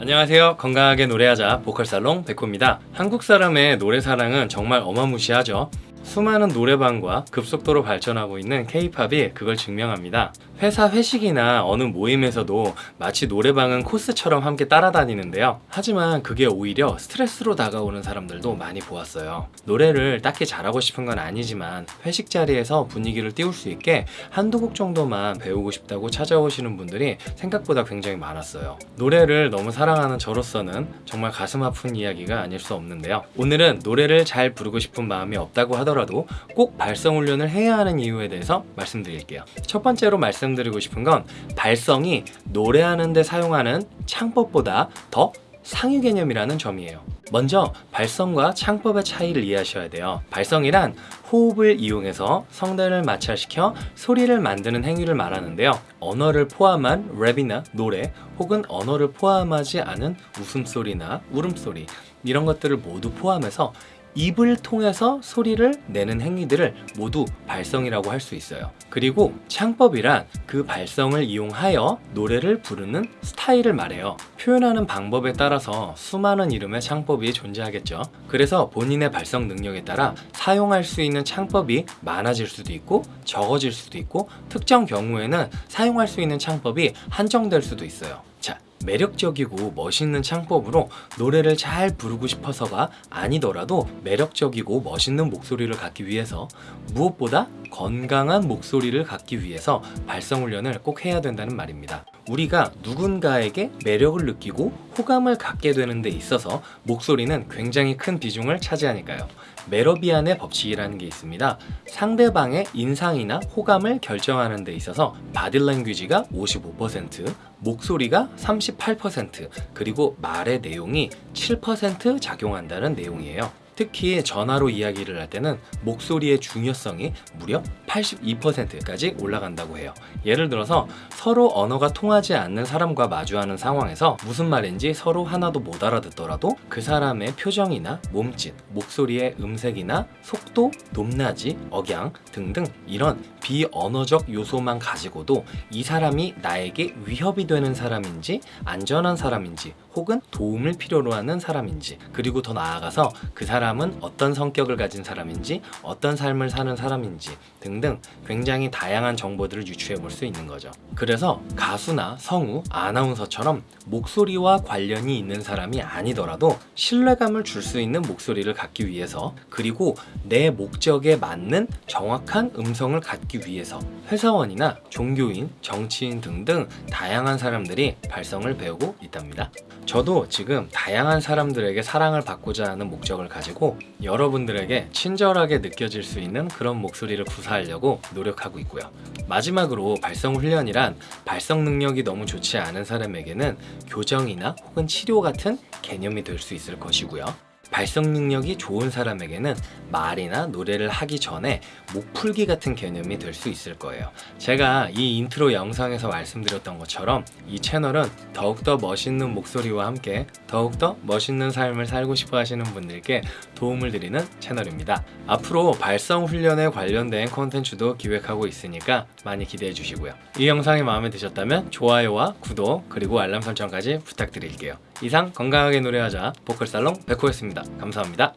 안녕하세요. 건강하게 노래하자 보컬살롱 백호입니다. 한국 사람의 노래 사랑은 정말 어마무시하죠 수많은 노래방과 급속도로 발전하고 있는 K-팝이 그걸 증명합니다. 회사 회식이나 어느 모임에서도 마치 노래방은 코스처럼 함께 따라다니는데요. 하지만 그게 오히려 스트레스로 다가오는 사람들도 많이 보았어요. 노래를 딱히 잘하고 싶은 건 아니지만 회식 자리에서 분위기를 띄울 수 있게 한두 곡 정도만 배우고 싶다고 찾아오시는 분들이 생각보다 굉장히 많았어요. 노래를 너무 사랑하는 저로서는 정말 가슴 아픈 이야기가 아닐 수 없는데요. 오늘은 노래를 잘 부르고 싶은 마음이 없다고 하더라도 하더라도 꼭 발성 훈련을 해야 하는 이유에 대해서 말씀드릴게요. 첫 번째로 말씀드리고 싶은 건 발성이 노래하는 데 사용하는 창법보다 더 상위 개념이라는 점이에요. 먼저 발성과 창법의 차이를 이해하셔야 돼요. 발성이란 호흡을 이용해서 성대를 마찰시켜 소리를 만드는 행위를 말하는데요. 언어를 포함한 랩이나 노래 혹은 언어를 포함하지 않은 웃음소리나 울음소리 이런 것들을 모두 포함해서 입을 통해서 소리를 내는 행위들을 모두 발성이라고 할 수 있어요. 그리고 창법이란 그 발성을 이용하여 노래를 부르는 스타일을 말해요. 표현하는 방법에 따라서 수많은 이름의 창법이 존재하겠죠. 그래서 본인의 발성 능력에 따라 사용할 수 있는 창법이 많아질 수도 있고 적어질 수도 있고 특정 경우에는 사용할 수 있는 창법이 한정될 수도 있어요 매력적이고 멋있는 창법으로 노래를 잘 부르고 싶어서가 아니더라도 매력적이고 멋있는 목소리를 갖기 위해서 무엇보다 건강한 목소리를 갖기 위해서 발성 훈련을 꼭 해야 된다는 말입니다. 우리가 누군가에게 매력을 느끼고 호감을 갖게 되는 데 있어서 목소리는 굉장히 큰 비중을 차지하니까요. 메러비안의 법칙이라는 게 있습니다. 상대방의 인상이나 호감을 결정하는 데 있어서 바디랭귀지가 55% 목소리가 38% 그리고 말의 내용이 7% 작용한다는 내용이에요 특히 전화로 이야기를 할 때는 목소리의 중요성이 무려 82%까지 올라간다고 해요. 예를 들어서 서로 언어가 통하지 않는 사람과 마주하는 상황에서 무슨 말인지 서로 하나도 못 알아듣더라도 그 사람의 표정이나 몸짓, 목소리의 음색이나 속도, 높낮이, 억양 등등 이런 비언어적 요소만 가지고도 이 사람이 나에게 위협이 되는 사람인지 안전한 사람인지 혹은 도움을 필요로 하는 사람인지 그리고 더 나아가서 그 사람 은 어떤 성격을 가진 사람인지 어떤 삶을 사는 사람인지 등등 굉장히 다양한 정보들을 유추해 볼 수 있는 거죠. 그래서 가수나 성우, 아나운서처럼 목소리와 관련이 있는 사람이 아니더라도 신뢰감을 줄 수 있는 목소리를 갖기 위해서 그리고 내 목적에 맞는 정확한 음성을 갖기 위해서 회사원이나 종교인, 정치인 등등 다양한 사람들이 발성을 배우고 있답니다. 저도 지금 다양한 사람들에게 사랑을 받고자 하는 목적을 가지고 여러분들에게 친절하게 느껴질 수 있는 그런 목소리를 구사하려고 노력하고 있고요. 마지막으로 발성 훈련이란 발성 능력이 너무 좋지 않은 사람에게는 교정이나 혹은 치료 같은 개념이 될 수 있을 것이고요 발성 능력이 좋은 사람에게는 말이나 노래를 하기 전에 목풀기 같은 개념이 될 수 있을 거예요. 제가 이 인트로 영상에서 말씀드렸던 것처럼 이 채널은 더욱더 멋있는 목소리와 함께 더욱더 멋있는 삶을 살고 싶어 하시는 분들께 도움을 드리는 채널입니다. 앞으로 발성 훈련에 관련된 콘텐츠도 기획하고 있으니까 많이 기대해 주시고요. 이 영상이 마음에 드셨다면 좋아요와 구독 그리고 알람 설정까지 부탁드릴게요 이상 건강하게 노래하자 보컬살롱 백호였습니다. 감사합니다